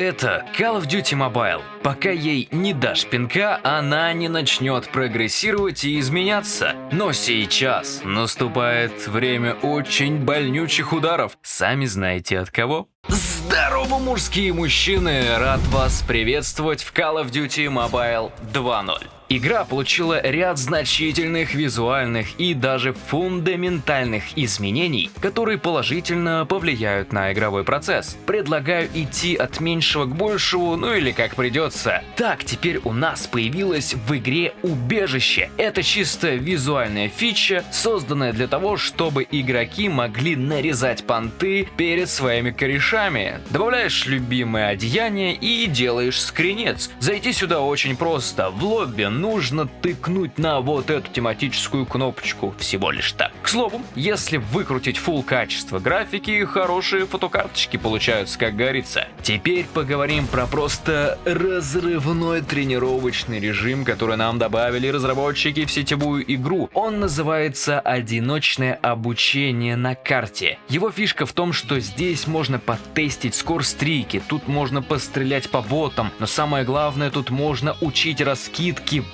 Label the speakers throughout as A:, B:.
A: Это Call of Duty Mobile. Пока ей не дашь пинка, она не начнет прогрессировать и изменяться. Но сейчас наступает время очень больнючих ударов. Сами знаете от кого? Здорово, мужские мужчины! Рад вас приветствовать в Call of Duty Mobile 2.0. Игра получила ряд значительных визуальных и даже фундаментальных изменений, которые положительно повлияют на игровой процесс. Предлагаю идти от меньшего к большему, ну или как придется. Так, теперь у нас появилось в игре убежище. Это чисто визуальная фича, созданная для того, чтобы игроки могли нарезать понты перед своими корешами. Добавляешь любимое одеяние и делаешь скринец. Зайти сюда очень просто. В лобби нужно тыкнуть на вот эту тематическую кнопочку всего лишь так. К слову, если выкрутить full качество графики, хорошие фотокарточки получаются, как говорится. Теперь поговорим про просто разрывной тренировочный режим, который нам добавили разработчики в сетевую игру. Он называется «Одиночное обучение на карте». Его фишка в том, что здесь можно потестить скорстрики, тут можно пострелять по ботам, но самое главное, тут можно учить раскидки,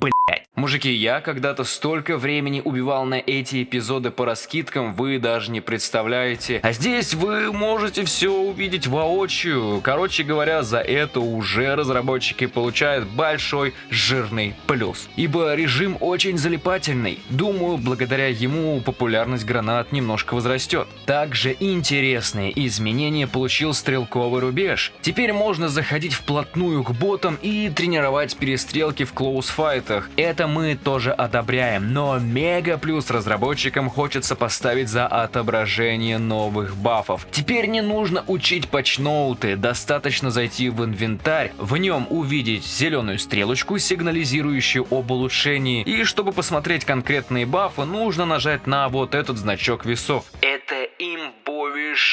A: Мужики, я когда-то столько времени убивал на эти эпизоды по раскидкам, вы даже не представляете. А здесь вы можете все увидеть воочию. Короче говоря, за это уже разработчики получают большой жирный плюс. Ибо режим очень залипательный. Думаю, благодаря ему популярность гранат немножко возрастет. Также интересные изменения получил стрелковый рубеж. Теперь можно заходить вплотную к ботам и тренировать перестрелки в клоусфайтах. Это мы тоже одобряем, но мега плюс разработчикам хочется поставить за отображение новых бафов. Теперь не нужно учить патчноуты, достаточно зайти в инвентарь, в нем увидеть зеленую стрелочку, сигнализирующую об улучшении, и чтобы посмотреть конкретные бафы, нужно нажать на вот этот значок весов.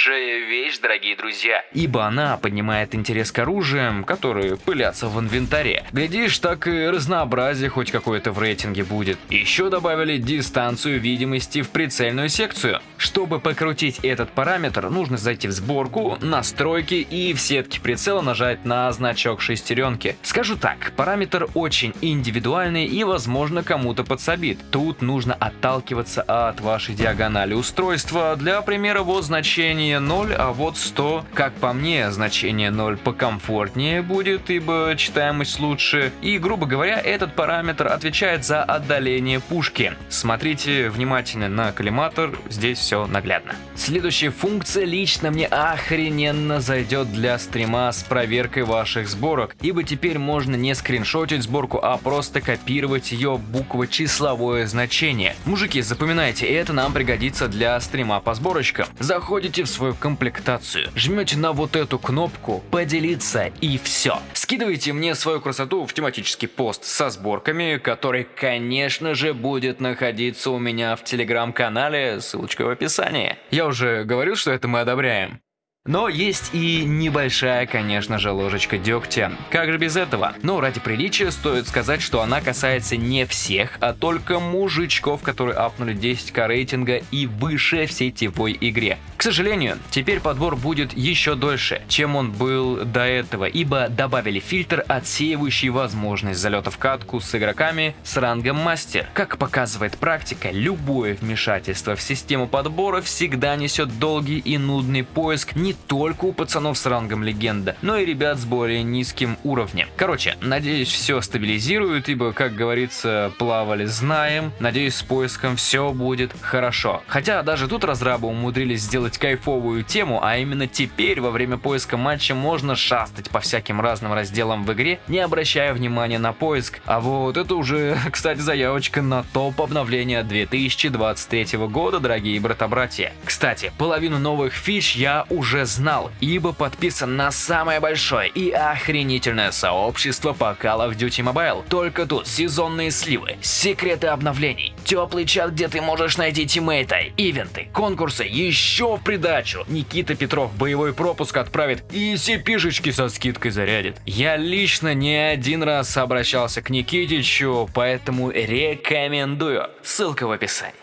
A: Имбовейшая вещь, дорогие друзья, ибо она поднимает интерес к оружиям, которые пылятся в инвентаре. Глядишь, так и разнообразие хоть какое-то в рейтинге будет. Еще добавили дистанцию видимости в прицельную секцию. Чтобы покрутить этот параметр, нужно зайти в сборку, настройки и в сетке прицела нажать на значок шестеренки. Скажу так, параметр очень индивидуальный и возможно кому-то подсобит. Тут нужно отталкиваться от вашей диагонали устройства. Для примера вот значение 0, а вот 100. Как по мне, значение 0 покомфортнее будет, ибо читаемость лучше. И грубо говоря, этот параметр отвечает за отдаление пушки. Смотрите внимательно на коллиматор, здесь все наглядно. Следующая функция лично мне охрененно зайдет для стрима с проверкой ваших сборок, ибо теперь можно не скриншотить сборку, а просто копировать ее букво-числовое значение. Мужики, запоминайте, это нам пригодится для стрима по сборочкам. Заходите в свою комплектацию, жмете на вот эту кнопку «Поделиться» и все. Скидывайте мне свою красоту в тематический пост со сборками, который, конечно же, будет находиться у меня в телеграм-канале, ссылочка в описании. Я уже говорил, что это мы одобряем. Но есть и небольшая, конечно же, ложечка дегтя. Как же без этого? Но ради приличия стоит сказать, что она касается не всех, а только мужичков, которые апнули 10к рейтинга и выше в сетевой игре. К сожалению, теперь подбор будет еще дольше, чем он был до этого, ибо добавили фильтр, отсеивающий возможность залета в катку с игроками с рангом мастер. Как показывает практика, любое вмешательство в систему подбора всегда несет долгий и нудный поиск не только у пацанов с рангом легенда, но и ребят с более низким уровнем. Короче, надеюсь все стабилизируют, ибо, как говорится, плавали знаем, надеюсь с поиском все будет хорошо. Хотя даже тут разрабы умудрились сделать кайфовую тему, а именно теперь во время поиска матча можно шастать по всяким разным разделам в игре, не обращая внимания на поиск. А вот это уже, кстати, заявочка на топ обновления 2023 года, дорогие брата-братья. Кстати, половину новых фич я уже знал, ибо подписан на самое большое и охренительное сообщество по Call of Duty Mobile. Только тут сезонные сливы, секреты обновлений, теплый чат, где ты можешь найти тиммейта, ивенты, конкурсы, еще в придачу. Никита Петров боевой пропуск отправит и cp со скидкой зарядит. Я лично не один раз обращался к Никитичу, поэтому рекомендую. Ссылка в описании.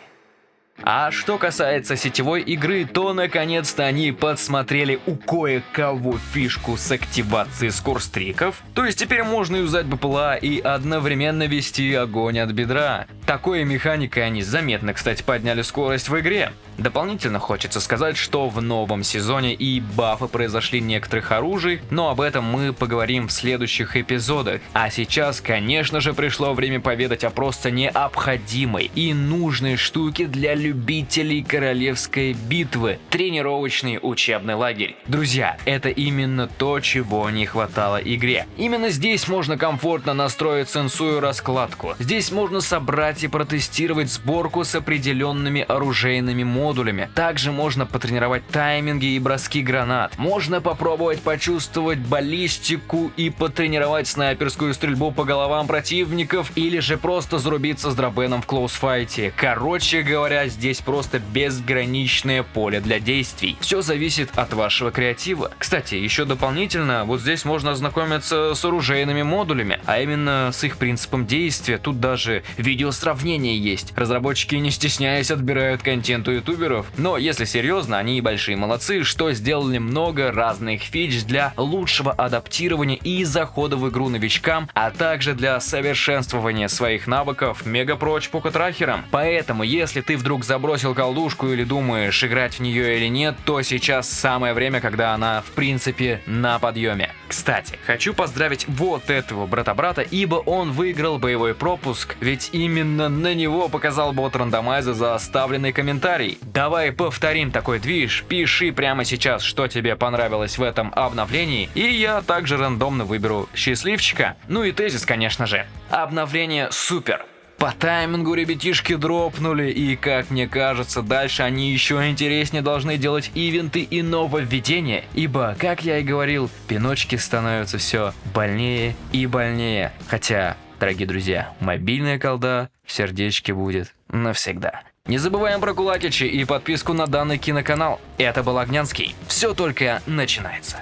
A: А что касается сетевой игры, то наконец-то они подсмотрели у кое-кого фишку с активацией скорстриков, то есть теперь можно юзать БПЛА и одновременно вести огонь от бедра. Такой механикой они заметно, кстати, подняли скорость в игре. Дополнительно хочется сказать, что в новом сезоне и бафы произошли некоторых оружий, но об этом мы поговорим в следующих эпизодах. А сейчас, конечно же, пришло время поведать о просто необходимой и нужной штуке для любителей королевской битвы – тренировочный учебный лагерь. Друзья, это именно то, чего не хватало игре. Именно здесь можно комфортно настроить сенсую раскладку. Здесь можно собрать и протестировать сборку с определенными оружейными модулями. Также можно потренировать тайминги и броски гранат. Можно попробовать почувствовать баллистику и потренировать снайперскую стрельбу по головам противников или же просто зарубиться с дробеном в клоусфайте. Короче говоря, здесь просто безграничное поле для действий. Все зависит от вашего креатива. Кстати, еще дополнительно, вот здесь можно ознакомиться с оружейными модулями, а именно с их принципом действия. Тут даже видео сравнения есть. Разработчики не стесняясь отбирают контент у ютуберов, но если серьезно, они и большие молодцы, что сделали много разных фич для лучшего адаптирования и захода в игру новичкам, а также для совершенствования своих навыков мегапроч покотрахером. Поэтому, если ты вдруг забросил колдушку или думаешь играть в нее или нет, то сейчас самое время, когда она в принципе на подъеме. Кстати, хочу поздравить вот этого брата-брата, ибо он выиграл боевой пропуск, ведь именно на него показал бот рандомайза за оставленный комментарий. Давай повторим такой движ, пиши прямо сейчас, что тебе понравилось в этом обновлении, и я также рандомно выберу счастливчика. Ну и тезис, конечно же. Обновление супер. По таймингу ребятишки дропнули, и как мне кажется, дальше они еще интереснее должны делать ивенты и нововведения, ибо, как я и говорил, пиночки становятся все больнее и больнее. Хотя, дорогие друзья, мобильная колда в сердечке будет навсегда. Не забываем про кулакичи и подписку на данный киноканал. Это был Огнянский. Все только начинается.